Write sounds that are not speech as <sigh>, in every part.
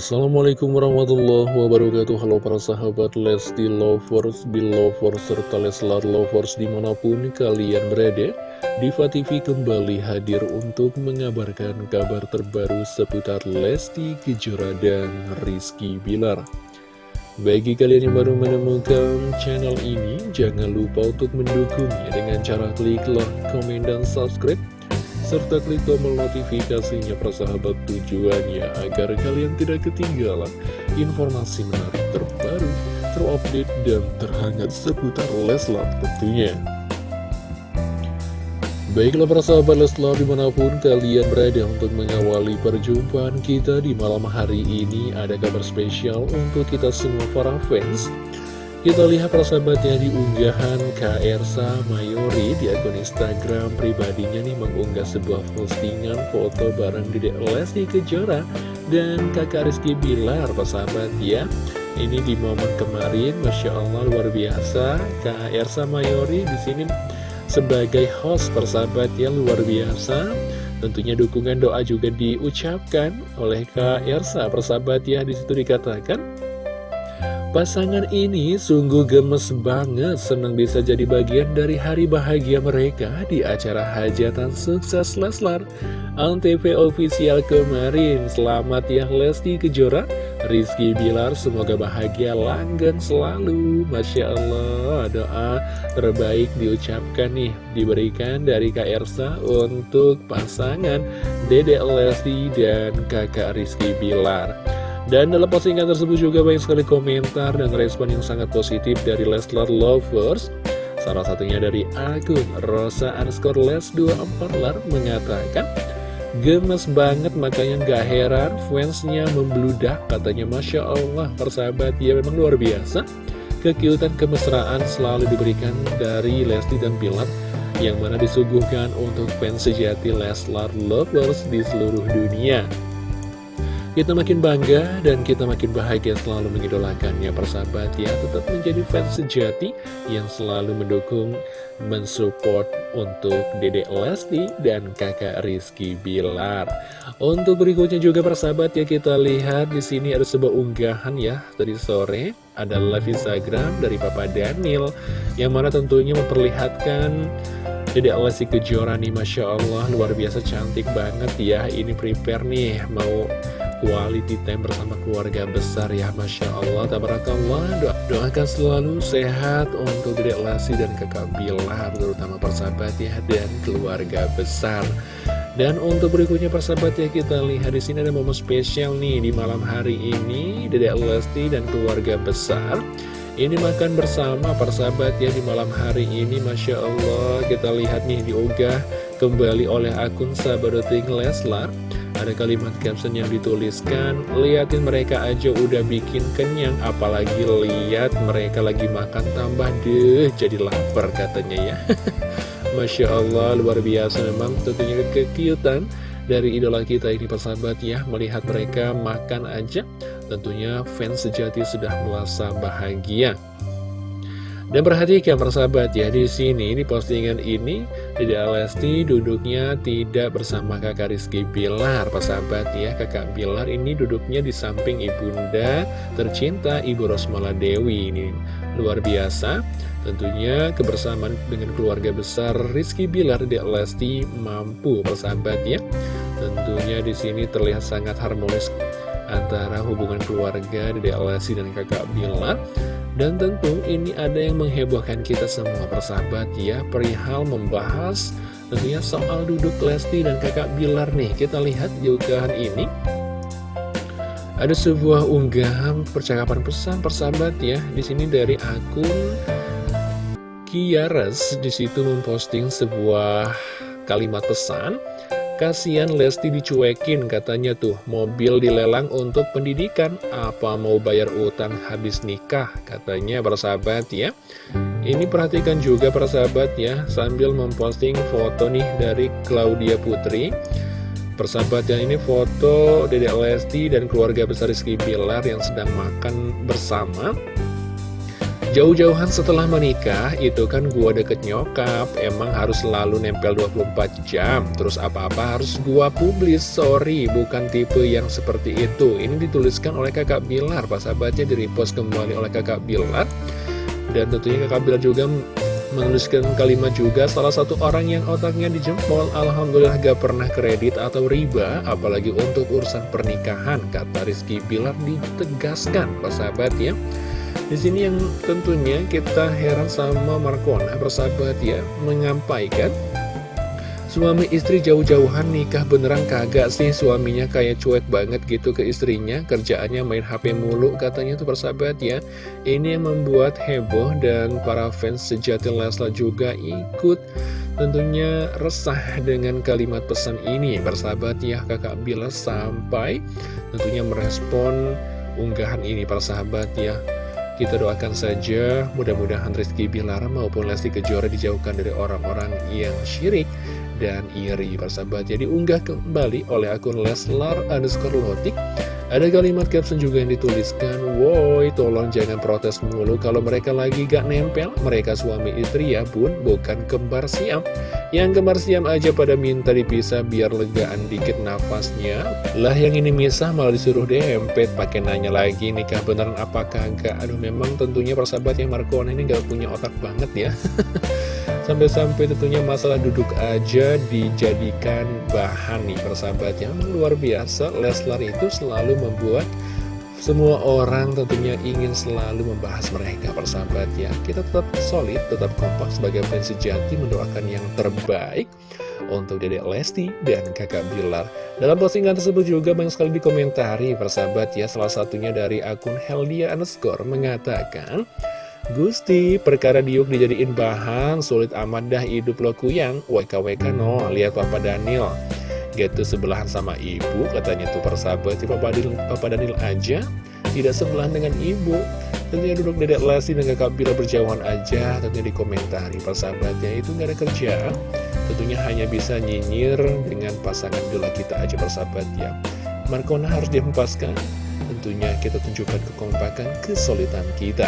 Assalamualaikum warahmatullahi wabarakatuh. Halo para sahabat Lesti Lovers, Belovers, serta Leslar Lovers di mana pun kalian berada Diva TV kembali hadir untuk mengabarkan kabar terbaru seputar Lesti Kejora dan Rizky Bilar. Bagi kalian yang baru menemukan channel ini, jangan lupa untuk mendukungnya dengan cara klik like, komen, dan subscribe serta klik tombol notifikasinya persahabat tujuannya agar kalian tidak ketinggalan informasi menarik terbaru, terupdate, dan terhangat seputar Leslar tentunya. Baiklah para sahabat Leslar di mana pun kalian berada untuk mengawali perjumpaan kita di malam hari ini ada kabar spesial untuk kita semua para fans kita lihat persahabatnya di unggahan Kak Ersa Mayori di akun Instagram pribadinya nih mengunggah sebuah postingan foto bareng Dedek Lesti Kejora dan kakak Rizky Bilar persahabat ya. Ini di momen kemarin, Masya Allah luar biasa Kak Ersa Mayori di sini sebagai host persahabat ya luar biasa. Tentunya dukungan doa juga diucapkan oleh Kak Ersa persahabat ya di situ dikatakan Pasangan ini sungguh gemes banget, senang bisa jadi bagian dari hari bahagia mereka di acara hajatan sukses Leslar Antv official kemarin. Selamat ya Lesti Kejora, Rizky Bilar, semoga bahagia langgeng selalu. Masya Allah, doa terbaik diucapkan nih, diberikan dari Kak Ersa untuk pasangan Dedek Lesti dan kakak Rizky Bilar. Dan dalam postingan tersebut juga banyak sekali komentar dan respon yang sangat positif dari Leslar Lovers. Salah satunya dari akun Rosa underscore Les 24 lar mengatakan Gemes banget makanya gak heran fansnya membludak katanya. Masya Allah persahabat ya memang luar biasa. Kekiutan kemesraan selalu diberikan dari Lesti dan Bilar yang mana disuguhkan untuk fans sejati Leslar Lovers di seluruh dunia kita makin bangga dan kita makin bahagia selalu mengidolakannya. Persahabat ya Tetap menjadi fans sejati yang selalu mendukung, mensupport untuk Dedek Lesti dan kakak Rizky Bilar. Untuk berikutnya juga persahabat ya kita lihat di sini ada sebuah unggahan ya. Tadi sore ada live Instagram dari Papa Daniel Yang mana tentunya memperlihatkan Dedek Lesti Kejora nih Masya Allah luar biasa cantik banget ya. Ini prepare nih mau quality time bersama keluarga besar ya Masya Allah. Tabarakallah doa, doakan selalu sehat untuk Dedek Lasi dan kakak Bilar terutama persahabat ya dan keluarga besar. Dan untuk berikutnya persahabat ya kita lihat di sini ada momen spesial nih di malam hari ini. Dedek Lesti dan keluarga besar ini makan bersama persahabat ya di malam hari ini Masya Allah. Kita lihat nih diunggah kembali oleh akun Sabadoting Leslar ada kalimat caption yang dituliskan, liatin mereka aja udah bikin kenyang, apalagi lihat mereka lagi makan tambah deh, jadi lapar katanya ya. <laughs> Masya Allah, luar biasa memang tentunya kekiutan dari idola kita ini persahabat ya, melihat mereka makan aja, tentunya fans sejati sudah merasa bahagia. Dan perhatikan persahabat ya di sini di postingan ini Dede Alesti duduknya tidak bersama kakak Rizky Bilar Persahabat ya. Kakak Bilar ini duduknya di samping ibunda tercinta Ibu Rosmala Dewi Ini. Luar biasa. Tentunya kebersamaan dengan keluarga besar Rizky Bilar Dede Alesti mampu persahabat ya. Tentunya di sini terlihat sangat harmonis antara hubungan keluarga Dede Alesti dan kakak Bilar dan tentu ini ada yang menghebohkan kita semua persahabat ya. Perihal membahas tentunya soal duduk Lesti dan kakak Bilar nih. Kita lihat juga ini. Ada sebuah unggahan percakapan pesan persahabat ya. Di sini dari akun Kiares. Di situ memposting sebuah kalimat pesan Kasian Lesti dicuekin katanya tuh. Mobil dilelang untuk pendidikan. Apa mau bayar utang habis nikah Katanya persahabat ya? Ini perhatikan juga persahabat ya. Sambil memposting foto nih dari Claudia Putri. Persahabat ya ini foto Dedek Lesti dan keluarga besar Rizky Bilar yang sedang makan bersama Jauh-jauhan setelah menikah, itu kan gua deket nyokap, emang harus selalu nempel 24 jam, terus apa-apa harus gua publis, sorry, bukan tipe yang seperti itu. Ini dituliskan oleh kakak Bilar, pas sahabatnya di repost kembali oleh kakak Bilar, dan tentunya kakak Bilar juga menuliskan kalimat juga salah satu orang yang otaknya dijempol Alhamdulillah gak pernah kredit atau riba apalagi untuk urusan pernikahan kata Rizky Bilar ditegaskan. Sahabat ya di sini yang tentunya kita heran sama Markona persahabat ya menyampaikan Suami istri jauh-jauhan nikah beneran kagak sih? Suaminya kayak cuek banget gitu ke istrinya Kerjaannya main HP mulu katanya tuh persahabat ya Ini yang membuat heboh dan para fans sejati Leslar juga ikut Tentunya resah dengan kalimat pesan ini. Persahabat ya kakak Bila sampai tentunya merespon unggahan ini persahabat ya kita doakan saja mudah-mudahan Rizky Bilar maupun Lesti Kejora dijauhkan dari orang-orang yang syirik dan iri. Persahabat jadi unggah kembali oleh akun Leslar underscore lotik ada kalimat caption juga yang dituliskan Woi tolong jangan protes mulu Kalau mereka lagi gak nempel. Mereka suami istri ya bun Bukan kembar siam. Yang kembar siam aja pada minta dipisah Biar legaan dikit nafasnya. Lah yang ini misah malah disuruh dempet. Pakai nanya lagi nikah beneran apakah enggak Aduh memang tentunya persahabat yang Markona ini gak punya otak banget ya <laughs> Sampai-sampai tentunya masalah duduk aja dijadikan bahan nih persahabat. Yang luar biasa Leslar itu selalu membuat semua orang tentunya ingin selalu membahas mereka persahabat ya. Kita tetap solid, tetap kompak sebagai fans sejati mendoakan yang terbaik untuk Dedek Lesti dan kakak Bilar. Dalam postingan tersebut juga banyak sekali dikomentari persahabat ya. Salah satunya dari akun Heldia underscore mengatakan Gusti, perkara diuk dijadiin bahan, sulit amat dah hidup lo kuyang. WKWK no, lihat Papa Daniel. Gitu sebelahan sama ibu, katanya tuh persahabat. Papa Daniel, Papa Daniel aja tidak sebelahan dengan ibu. Tentunya duduk dedek Lesti dan kakak berjauhan aja, tentunya dikomentari persahabatnya itu nggak ada kerja. Tentunya hanya bisa nyinyir dengan pasangan Bila kita aja persahabat ya. Markona harus dihempaskan. Tentunya kita tunjukkan kekompakan, kesulitan kita.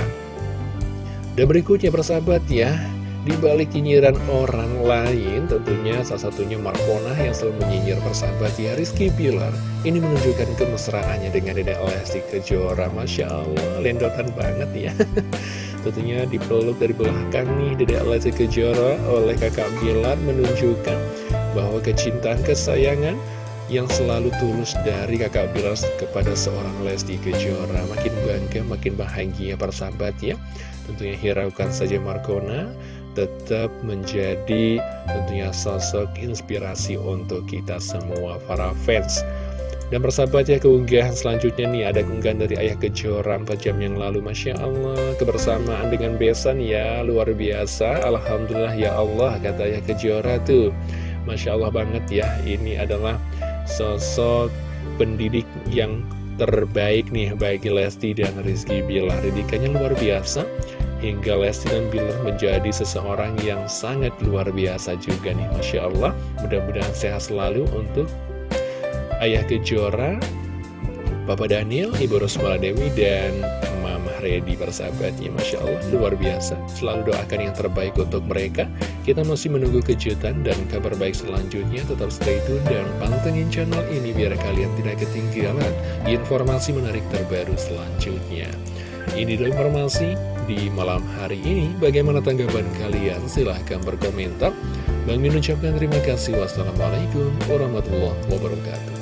Dan berikutnya persahabat ya. Di balik nyinyiran orang lain tentunya salah satunya Markona yang selalu menyinyir persahabat ya. Rizky Pilar ini menunjukkan kemesraannya dengan Dede Lesti Kejora. Masya Allah lendotan banget ya. <laughs> Tentunya dipeluk dari belakang nih Dede Lesti Kejora oleh kakak Bilar menunjukkan bahwa kecintaan kesayangan yang selalu tulus dari kakak Bilar kepada seorang Lesti Kejora. Makin bangga makin bahagia persahabat ya Tentunya hiraukan saja Markona tetap menjadi tentunya sosok inspirasi untuk kita semua para fans. Dan persahabat ya keunggahan selanjutnya nih ada keunggahan dari Ayah Kejora 4 jam yang lalu. Masya Allah kebersamaan dengan Besan ya luar biasa. Alhamdulillah ya Allah kata Ayah Kejora tuh. Masya Allah banget ya ini adalah sosok pendidik yang terbaik nih bagi Lesti dan Rizky Bilar. Didikannya luar biasa Hingga Lesti dan Bilar menjadi seseorang yang sangat luar biasa juga nih Masya Allah. Mudah-mudahan sehat selalu untuk Ayah Kejora Papa Daniel, Ibu Rosmala Dewi, dan Mama Redi persahabatnya. Masya Allah luar biasa. Selalu doakan yang terbaik untuk mereka Kita masih menunggu kejutan dan kabar baik selanjutnya. Tetap stay tune dan pantengin channel ini Biar kalian tidak ketinggalan informasi menarik terbaru selanjutnya. Ini adalah informasi di malam hari ini. Bagaimana tanggapan kalian? Silahkan berkomentar. Bang Min ucapkan terima kasih. Wassalamualaikum warahmatullahi wabarakatuh